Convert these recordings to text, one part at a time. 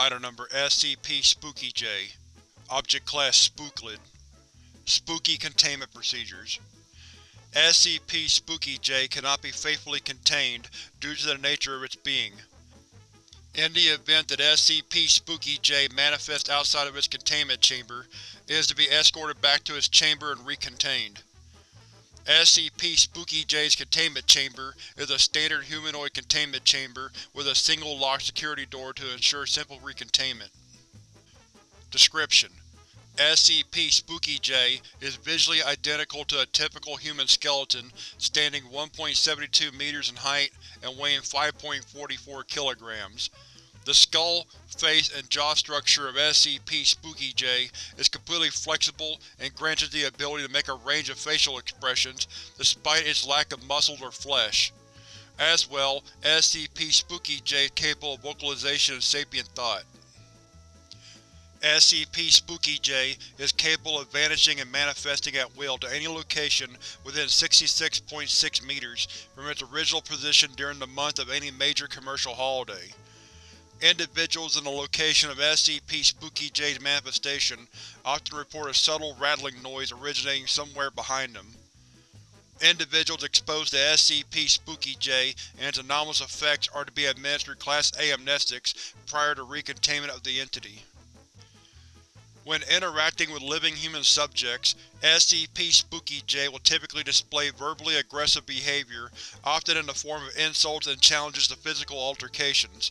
Item Number SCP-Spooky-J Object Class Spooklid Spooky Containment Procedures SCP-Spooky-J cannot be faithfully contained due to the nature of its being. In the event that SCP-Spooky-J manifests outside of its containment chamber, it is to be escorted back to its chamber and recontained. SCP-Spooky-J's containment chamber is a standard humanoid containment chamber with a single locked security door to ensure simple recontainment. Description: SCP-Spooky-J is visually identical to a typical human skeleton, standing 1.72 meters in height and weighing 5.44 kilograms. The skull, face, and jaw structure of SCP-Spooky-J is completely flexible and grants it the ability to make a range of facial expressions despite its lack of muscles or flesh. As well, SCP-Spooky-J is capable of vocalization and sapient thought. SCP-Spooky-J is capable of vanishing and manifesting at will to any location within 66.6 meters from its original position during the month of any major commercial holiday. Individuals in the location of SCP-Spooky-J's manifestation often report a subtle rattling noise originating somewhere behind them. Individuals exposed to SCP-Spooky-J and its anomalous effects are to be administered Class A amnestics prior to recontainment of the entity. When interacting with living human subjects, SCP-Spooky-J will typically display verbally aggressive behavior, often in the form of insults and challenges to physical altercations.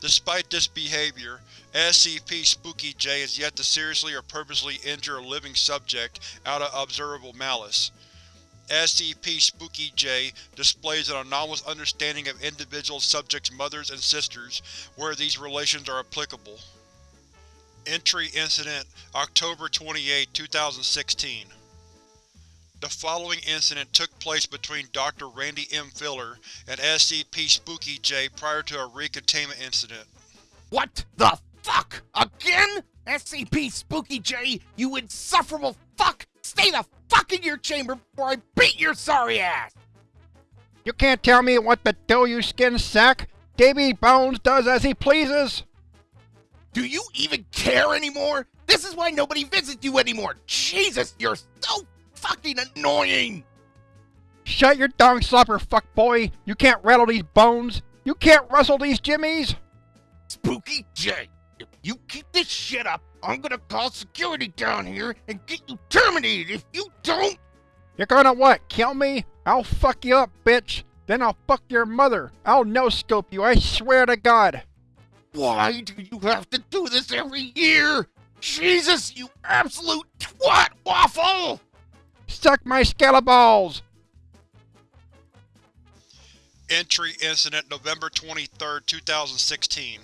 Despite this behavior, SCP-Spooky-J is yet to seriously or purposely injure a living subject out of observable malice. SCP-Spooky-J displays an anomalous understanding of individual subjects' mothers and sisters, where these relations are applicable. Entry Incident October 28, 2016 The following incident took place between Dr. Randy M. Filler and SCP-Spooky-J prior to a recontainment incident. What the fuck? Again? SCP-Spooky-J, you insufferable fuck! Stay the fuck in your chamber before I beat your sorry ass! You can't tell me what to do, you skin sack! Davy Bones does as he pleases! Do you even care anymore? This is why nobody visits you anymore. Jesus, you're so fucking annoying. Shut your dong slopper, fuckboy. You can't rattle these bones. You can't rustle these jimmies. Spooky J, if you keep this shit up, I'm gonna call security down here and get you terminated if you don't. You're gonna what, kill me? I'll fuck you up, bitch. Then I'll fuck your mother. I'll no-scope you, I swear to God. Why do you have to do this every year? Jesus, you absolute twat waffle! Suck my skeleballs! Entry Incident November 23, 2016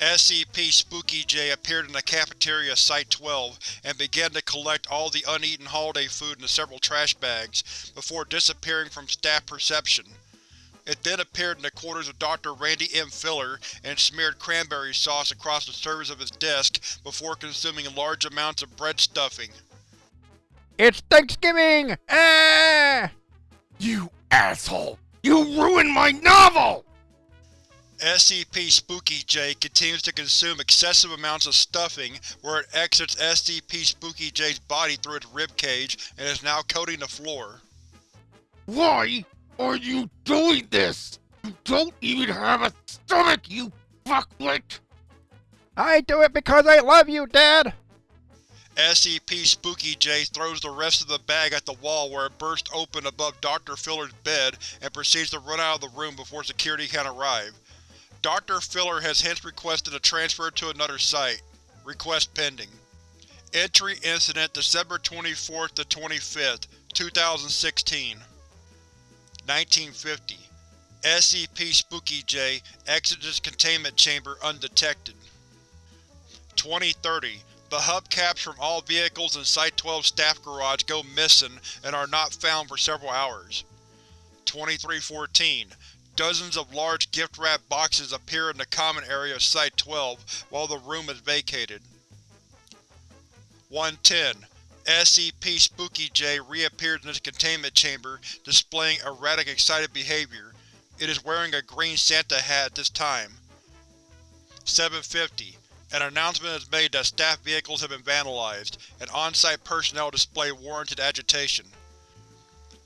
SCP-Spooky-J appeared in the cafeteria Site-12 and began to collect all the uneaten holiday food into several trash bags, before disappearing from staff perception. It then appeared in the quarters of Dr. Randy M. Filler and smeared cranberry sauce across the surface of his desk before consuming large amounts of bread stuffing. It's Thanksgiving! Ah! You asshole! You ruined my novel! SCP-Spooky-J continues to consume excessive amounts of stuffing where it exits SCP-Spooky-J's body through its ribcage and is now coating the floor. Why are you doing this? You don't even have a stomach, you fuckwit! I do it because I love you, Dad! SCP-Spooky-J throws the rest of the bag at the wall where it bursts open above Dr. Filler's bed and proceeds to run out of the room before security can arrive. Dr. Filler has hence requested a transfer to another site. Request pending. Entry Incident December 24th to 25th, 2016 1950 SCP-Spooky-J exits its containment chamber undetected. 2030 The hubcaps from all vehicles in Site-12 staff garage go missing and are not found for several hours. 2314 Dozens of large gift-wrapped boxes appear in the common area of Site-12 while the room is vacated. 110 SCP-Spooky-J reappears in its containment chamber, displaying erratic excited behavior. It is wearing a green Santa hat at this time. 750. An announcement is made that staff vehicles have been vandalized, and on-site personnel display warranted agitation.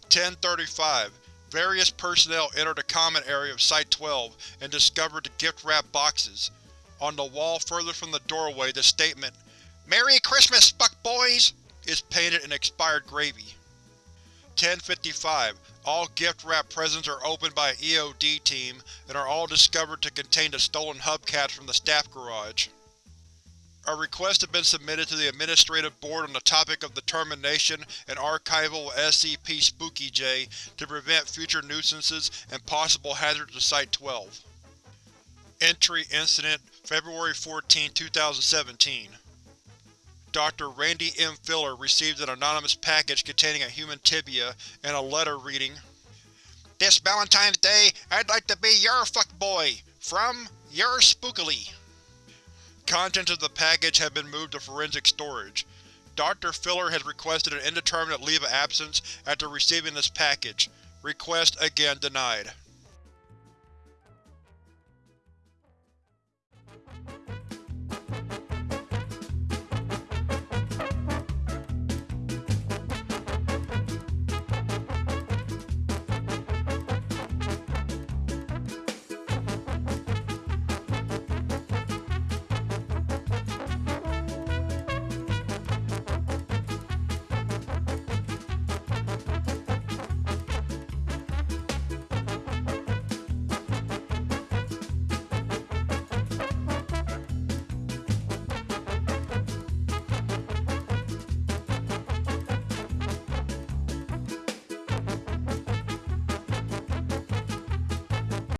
1035. Various personnel enter the common area of Site-12 and discover the gift-wrapped boxes. On the wall further from the doorway the statement, Merry Christmas, fuck boys! is painted in expired gravy. 1055. All gift-wrapped presents are opened by an EOD team and are all discovered to contain the stolen hubcaps from the staff garage. A request has been submitted to the Administrative Board on the topic of the termination and archival of SCP Spooky-J to prevent future nuisances and possible hazards to Site-12. Entry Incident February 14, 2017 Dr. Randy M. Filler received an anonymous package containing a human tibia and a letter reading, This Valentine's Day, I'd like to be your fuckboy! From, your Spookily. Contents of the package have been moved to forensic storage. Dr. Filler has requested an indeterminate leave of absence after receiving this package. Request again denied.